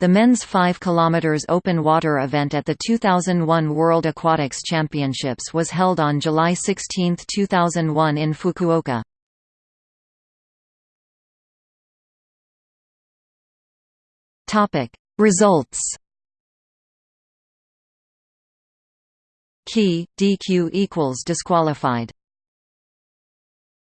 The men's 5 km open water event at the 2001 World Aquatics Championships was held on July 16, 2001 in Fukuoka. Results Key, DQ equals disqualified